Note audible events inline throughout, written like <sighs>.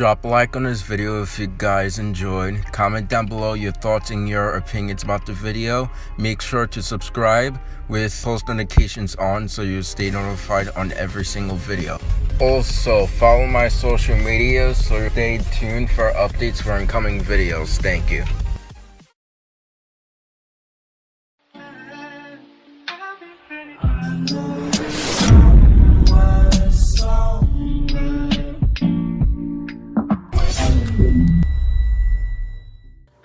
Drop a like on this video if you guys enjoyed. Comment down below your thoughts and your opinions about the video. Make sure to subscribe with post notifications on so you stay notified on every single video. Also, follow my social media so stay tuned for updates for incoming videos. Thank you.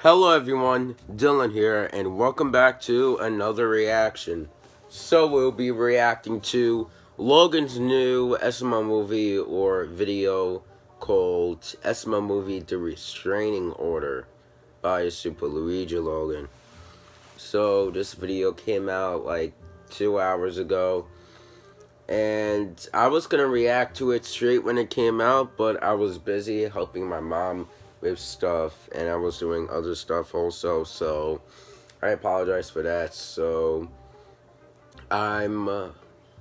Hello everyone, Dylan here, and welcome back to another reaction. So we'll be reacting to Logan's new SML movie or video called SML Movie The Restraining Order by Super Luigi Logan. So this video came out like two hours ago. And I was to react to it straight when it came out, but I was busy helping my mom with stuff and I was doing other stuff also so I apologize for that. So I'm uh,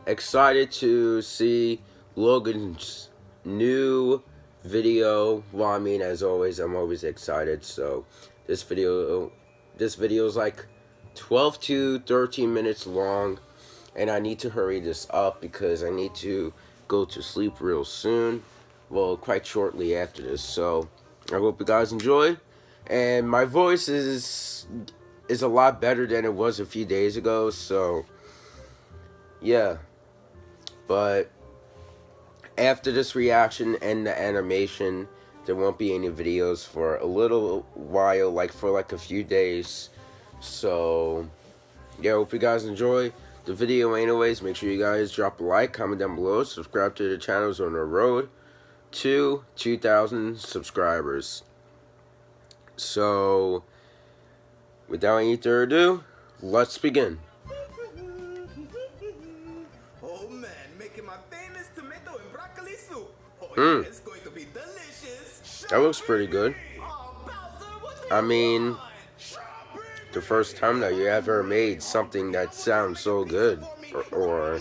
excited to see Logan's new video. Well I mean as always I'm always excited. So this video this video is like 12 to 13 minutes long and I need to hurry this up because I need to go to sleep real soon. Well quite shortly after this. So I hope you guys enjoy. And my voice is is a lot better than it was a few days ago, so yeah. But after this reaction and the animation, there won't be any videos for a little while, like for like a few days. So yeah, hope you guys enjoy the video anyways. Make sure you guys drop a like, comment down below, subscribe to the channels on the road to 2,000 subscribers. So, without any further ado, let's begin. Oh man, making my famous tomato and broccoli soup. Oh, mm. yeah, it's going to be delicious. That looks pretty good. I mean, the first time that you ever made something that sounds so good, or, or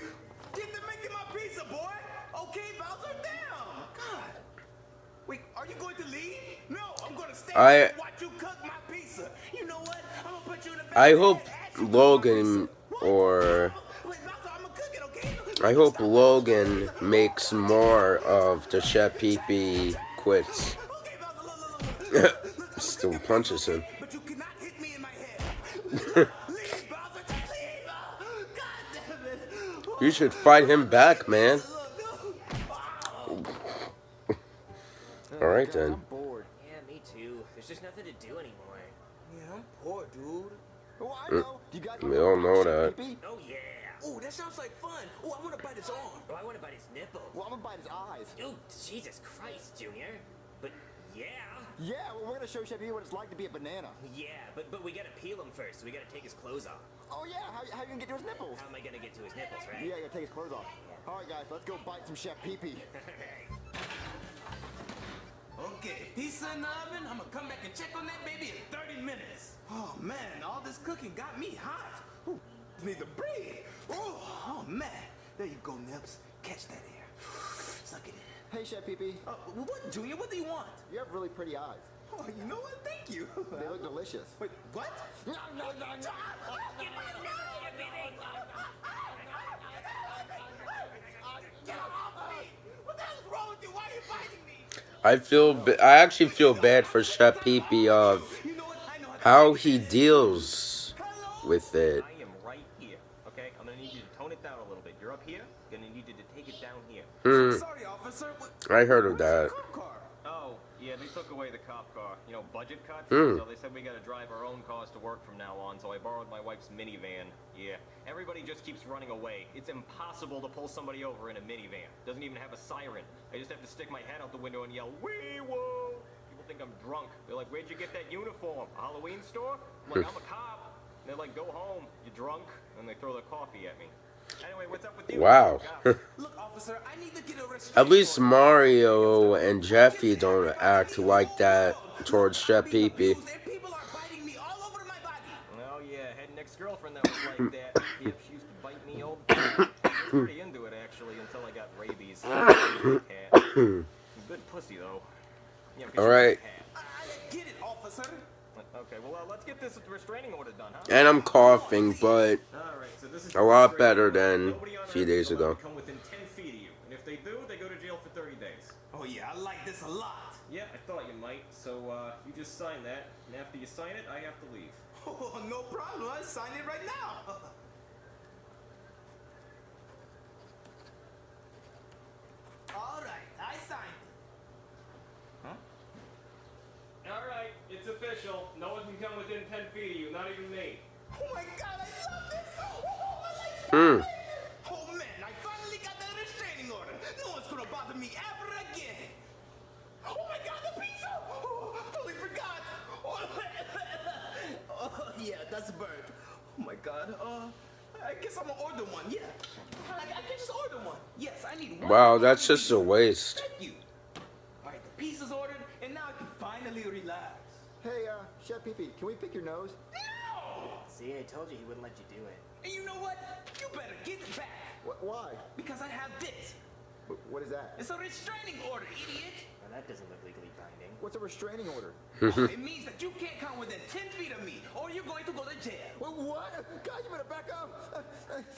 I I hope Logan or I hope Logan makes more of the Chef Pee quits. Still punches him. you should fight him back, man. <laughs> Alright then. I'm bored. Yeah, me too. There's just nothing to do anymore. Yeah, dude. Oh, I uh, know. You guys we all know that. Oh, yeah. Oh, that sounds like fun. Oh, I want to bite his arm. Oh, I want to bite his nipple. Well, I'm gonna bite his eyes. Oh, Jesus Christ, Junior. But yeah. Yeah, well, we're gonna show Chef what it's like to be a banana. Yeah, but but we gotta peel him first. We gotta take his clothes off. Oh yeah, how, how you gonna get to his nipples? How am I gonna get to his nipples, right? Yeah, you gotta take his clothes off. All right, guys, let's go bite some Chef Pee Pee. <laughs> okay, pizza in the oven. I'm gonna come back and check on that baby in 30 minutes. Oh man, all this cooking got me hot. Ooh, need to breathe. Oh, oh man, there you go, Nips. Catch that air. <sighs> Suck it in. Hey, Chef Pee Pee. Uh, what, Junior? What do you want? You have really pretty eyes. Oh, you know what? Thank you. <laughs> They look delicious. Wait, what? No, no, no, no. I feel, I actually feel bad for Pee of how he deals with it. I am right here, okay? I'm gonna need you to tone it down a little bit. You're up here, gonna need you to take it down here. Hmm. Sorry, officer. I heard of that. Took away the cop car. You know, budget cuts. Mm. So they said we gotta drive our own cars to work from now on, so I borrowed my wife's minivan. Yeah, everybody just keeps running away. It's impossible to pull somebody over in a minivan. Doesn't even have a siren. I just have to stick my head out the window and yell, wee woo! People think I'm drunk. They're like, where'd you get that uniform? A Halloween store? I'm like, I'm a cop. And they're like, go home, you drunk. And they throw their coffee at me. Anyway, what's up with you? Wow. Yeah. <laughs> Look, officer, I need to get a restraining At least. Mario and Jeffy don't act like that towards Chef Pee Pee. People are biting me all over my body. Oh yeah, had an ex-girlfriend that was like <laughs> that. She used to bite me all the time. I was pretty into it actually until I got rabies. <laughs> Good pussy though. Yeah, because All she was a right. cat. I, I get it, officer. Okay, well uh, let's get this restraining order done, huh? And I'm coughing, but All right, so this is A lot better than a few days ago. Come within 10 feet of you, and if they do, they go to jail for 30 days. Oh yeah, I like this a lot. Yeah, I thought you might. So uh, you just sign that, and after you sign it, I have to leave. <laughs> Oh, no problem. I sign it right now. <laughs> All right, I signed. All right, it's official. No one can come within 10 feet of you, not even me. Oh my God, I love this. Oh, I like Hmm. Oh man, I finally got the restraining order. No one's gonna bother me ever again. Oh my God, the pizza! Oh, totally forgot. Oh, <laughs> oh, yeah, that's a bird. Oh my God. Uh, I guess I'm gonna order one. Yeah, I, I can just order one. Yes, I need one. wow, that's just a waste. Thank you. All right, the pizza's ordered, and now I can finally relax. Hey, uh, Chef Pee Pee, can we pick your nose? No! See, I told you he wouldn't let you do it. And you know what? You better get it back Wh- why? because I have this. Wh- what is that? It's a restraining order, idiot. Well, that doesn't look legally binding. What's a restraining order? <laughs> it means that you can't come within 10 feet of me or you're going to go to jail. Wh- what? God, you better back up. <laughs>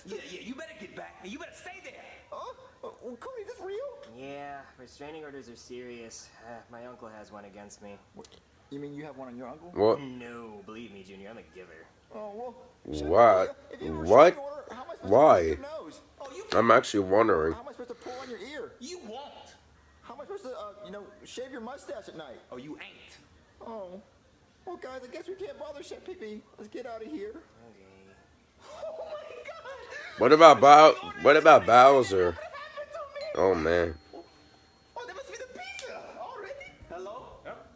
Yeah, yeah, you better get back and you better stay there. oh, uh, well, Cody, is this real? Yeah, restraining orders are serious. Uh, my uncle has one against me. What, you mean you have one on your uncle? What? No, believe me, Junior, I'm a giver. Oh, well. What? if you have a What? order, how am I supposed Why? To pick your nose? Oh, I'm actually wondering. How am I supposed to pull on your ear? you won't. How am I supposed to, uh, you know, shave your mustache at night? Oh, you ain't. Oh. Well, guys, I guess we can't bother Chef Pee Pee. Let's get out of here. Okay. <laughs> Oh my God. What about Bow? What about Bowser? What happened to me? Oh man. Oh, that must be the pizza already. Hello? Yep.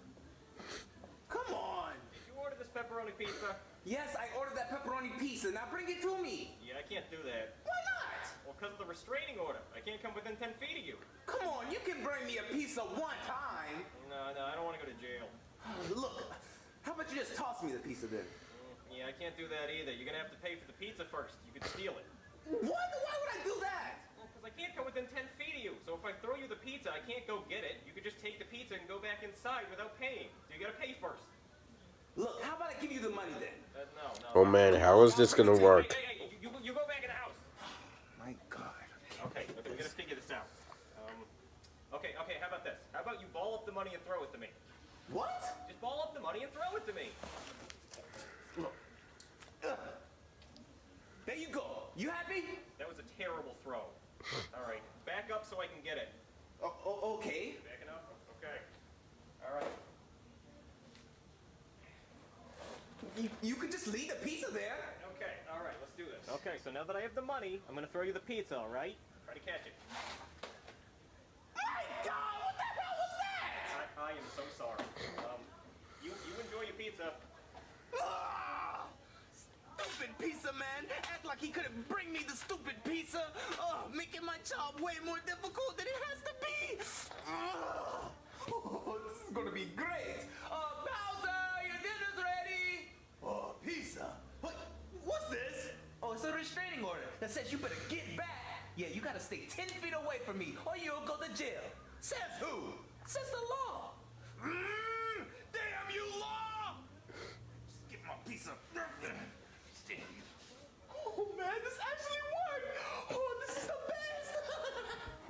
Come on. Did you order this pepperoni pizza? Yes, I ordered that pepperoni pizza. Now bring it to me. Yeah, I can't do that. Why not? Well, because of the restraining order. I can't come within 10 feet of you. Come on, you can bring me a pizza one time. No, no, I don't want to go to jail. <sighs> Look, how about you just toss me the pizza then? Mm, Yeah, I can't do that either. You're gonna have to pay for the pizza first. You could steal it. What? Why would I do that? Because I can't come within 10 feet of you. So if I throw you the pizza, I can't go get it. You could just take the pizza and go back inside without paying. So you gotta pay first. Look, how about I give you the money then? Uh, no, no. Oh man, how is this gonna work? Hey, hey, hey, you, you, you go back in the house. My God. Okay, okay, we gotta figure this out. Um, okay, okay, how about this? How about you ball up the money and throw it to me? What? Just ball up the money and throw it to me. Look. Ugh. There you go. You happy? That was a terrible throw. All right, back up so I can get it. Oh, oh, okay. Backing up? Okay. All right. You, you can just leave the pizza there. Okay, all right, let's do this. Okay, so now that I have the money, I'm gonna throw you the pizza, all right? Try to catch it. My God, what the hell was that? I, I am so sorry. Um, you you enjoy your pizza. Ah! Stupid pizza man! Act like he couldn't bring me the stupid pizza! Oh, making my job way more difficult than it has to be! Ah! Oh, <laughs> this is gonna be great! Uh, Bowser, your dinner's ready! Oh, pizza! What? What's this? Oh, it's a restraining order that says you better get back! Yeah, you gotta stay 10 feet away from me or you'll go to jail! Says who? Says the law! Mm, damn you, law! Just get my piece of. Oh man, this actually worked! Oh, this is the best!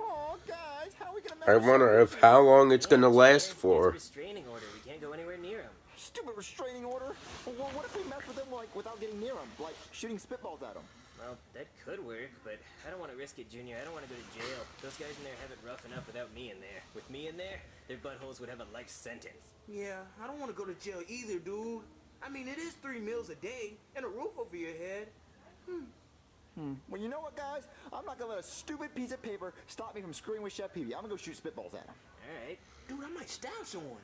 <laughs> Oh, guys, how are we gonna? I wonder if how long it's gonna last for. Restraining order. We can't go anywhere near him. Stupid restraining order. Well, what if we mess with them like without getting near them, like shooting spitballs at them? Well, that could work, but I don't want to risk it, Junior. I don't want to go to jail. Those guys in there have it rough enough without me in there. With me in there, their buttholes would have a life sentence. Yeah, I don't want to go to jail either, dude. I mean, it is three meals a day and a roof over your head. Hmm. Hmm. Well, you know what, guys? I'm not gonna let a stupid piece of paper stop me from screwing with Chef Pee Pee. I'm gonna go shoot spitballs at him. All right. Dude, I might stab someone.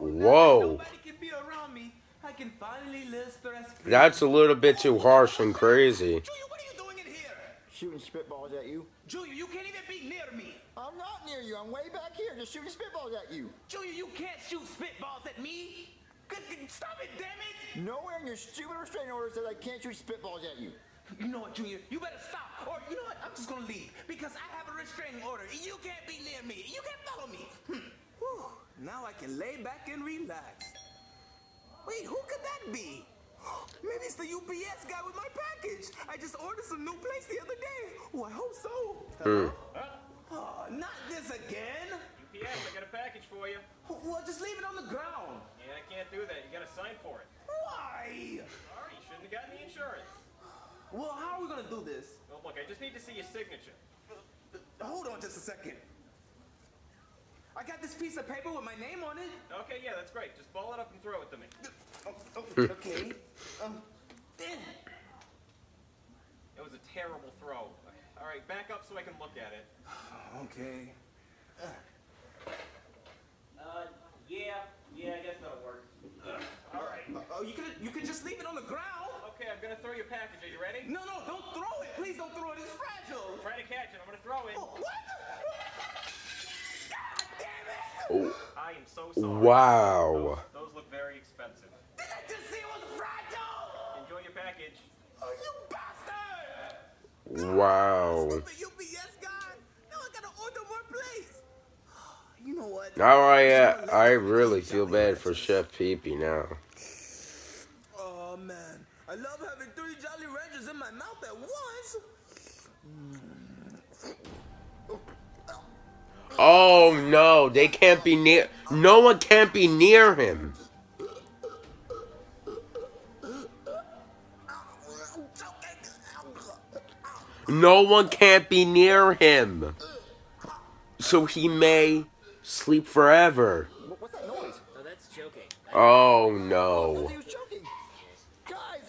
Whoa. Nobody can be around me. I can finally live stress free. That's a little bit too harsh and crazy. Junior, what are you doing in here? Shooting spitballs at you. Junior, you can't even be near me. I'm not near you. I'm way back here, just shooting spitballs at you. Junior, you can't shoot spitballs at me. Good- good- Stop it, damn it. Nowhere in your stupid restraining order says I can't shoot spitballs at you. You know what, Junior? You better stop. Or you know what? I'm just gonna leave because I have a restraining order. You can't be near me. You can't follow me. Hmm. Whew. Now I can lay back and relax. Wait, who could that be? <gasps> Maybe it's the UPS guy with my package. I just ordered some new plates the other day. Oh, I hope so. Hmm. Oh, not this again. UPS, I got a package for you. Well, just leave it on the ground. Yeah, I can't do that. You gotta sign for it. Why? Sorry, you shouldn't have gotten the insurance. Well, how are we gonna do this? Well, look, I just need to see your signature. Hold on just a second. I got this piece of paper with my name on it. Okay, yeah, that's great. Just ball it up and throw it to me. Oh, oh, okay. Um. It was a terrible throw. All right, back up so I can look at it. <sighs> Okay. Uh, yeah, yeah, I guess that'll work. All right. Oh, you could you could just leave it on the ground. Okay, I'm gonna throw your package. Are you ready? No, no, don't throw it. Please don't throw it. It's fragile. Try to catch it. I'm gonna throw it. Oh, what? God damn it! Oh, I am so sorry. Wow. Those, those look very expensive. Did I just see it was fragile? Enjoy your package. Oh, you bastard! Wow. Stupid UPS guy. Now I gotta order more plates. <sighs> You know what? Now I, uh, I really feel bad for Chef Peepee now. <sighs> Oh man, I love having three Jolly Ranchers in my mouth at once. Oh no, they can't be near. No one can't be near him. No one can't be near him. So he may sleep forever. What's that noise? Oh, that's choking. Oh I no.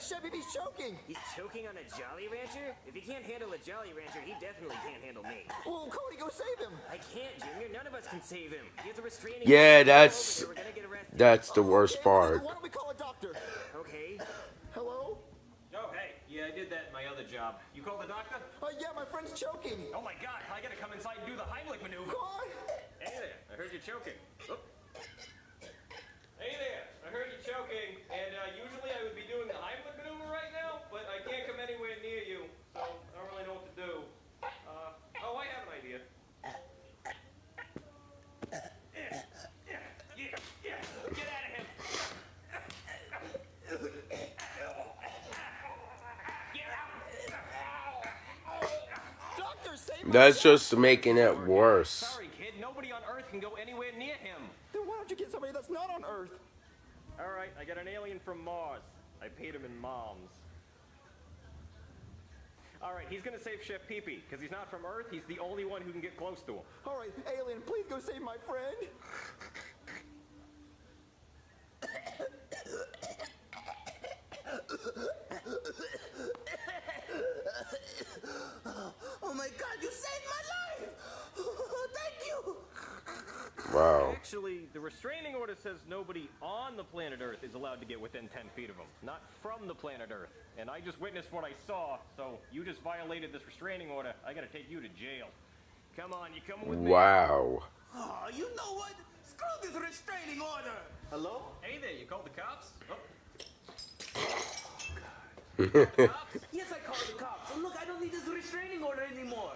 He was choking. Guys, Chef Bee's choking. He's choking on a Jolly Rancher? If he can't handle a Jolly Rancher, he definitely can't handle me. Well, Cody, go save him. I can't, Junior. None of us can save him. He has a restraining Yeah, that's- We're gonna get arrested. That's the worst Okay, part. Why don't we call a doctor? Okay. Hello? Oh, hey. Yeah, I did that in my other job. You called the doctor? Uh, yeah, my friend's choking. Oh my god, I gotta come inside and do the Heimlich maneuver. Come on. Hey there, I heard you choking. Oop. Hey there, I heard you choking, and uh, usually I would be doing the Heimlich maneuver right now, but I can't come anywhere near you, so I don't really know what to do. Uh, oh, I have an idea. Yeah, yeah, yeah, yeah. Get out of him. Get out. Doctor, save my That's just making it worse. Sorry, kid. Nobody on Earth can go anywhere near him. Then why don't you get somebody that's not on Earth? All right, I got an alien from Mars. I paid him in moms. All right, he's gonna save Chef Peepee because he's not from Earth. He's the only one who can get close to him. All right, alien, please go save my friend. Says nobody on the planet Earth is allowed to get within 10 feet of him, not from the planet Earth. And I just witnessed what I saw, so you just violated this restraining order. I gotta take you to jail. Come on, you coming with me? Wow. Oh, you know what? Screw this restraining order. Hello? Hey there, you called the cops? Oh. <laughs> Yes, I called the cops. And look, I don't need this restraining order anymore.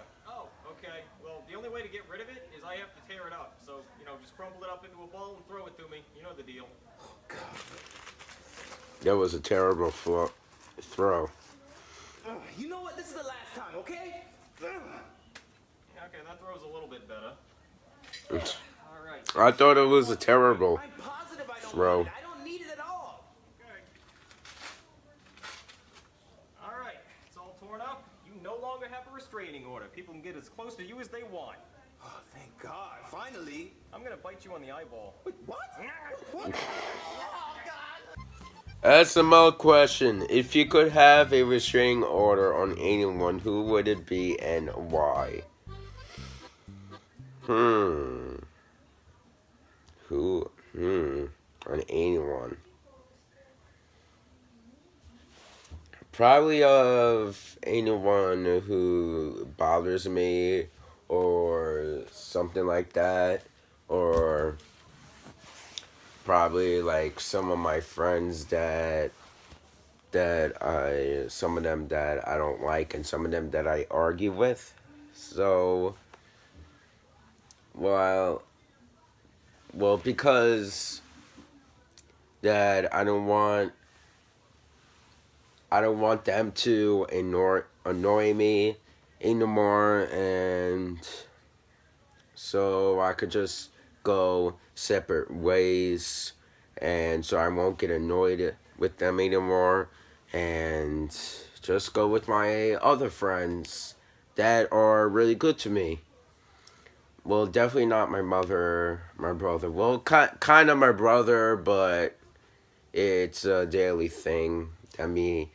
Okay. Well, the only way to get rid of it is I have to tear it up. So, you know, just crumble it up into a ball and throw it to me. You know the deal. Oh, God. That was a terrible flo- throw. Ugh, you know what? This is the last time, okay? Ugh. Okay, that throws a little bit better. All right. I thought it was a terrible. I'm positive I don't Throw. need it. I don't need it at all. Okay. All right, it's all torn up. You no longer have a restraining order. People can get as close to you as they want. Oh, thank God. Finally. I'm gonna bite you on the eyeball. Wait, what? <laughs> What? Oh, God. SML question. If you could have a restraining order on anyone, who would it be and why? Hmm. on anyone. Probably of anyone who bothers me or something like that. Or probably like some of my friends that that I some of them that I don't like and some of them that I argue with. So well well because that I don't want I don't want them to annoy annoy me anymore and so I could just go separate ways and so I won't get annoyed with them anymore and just go with my other friends that are really good to me. Well, definitely not my mother, my brother. Well, ki- kind of my brother, but it's a daily thing that me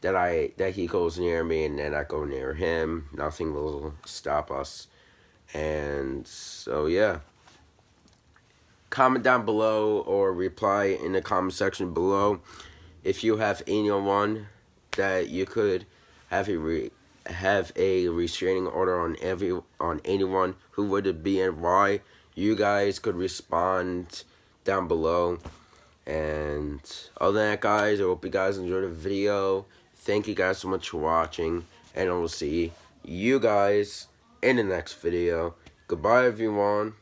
that I that he goes near me and then I go near him. Nothing will stop us. And so yeah. Comment down below or reply in the comment section below if you have anyone that you could have a re have a restraining order on every on anyone who would it be and why you guys could respond down below and other than that guys i hope you guys enjoyed the video thank you guys so much for watching and i will see you guys in the next video. Goodbye everyone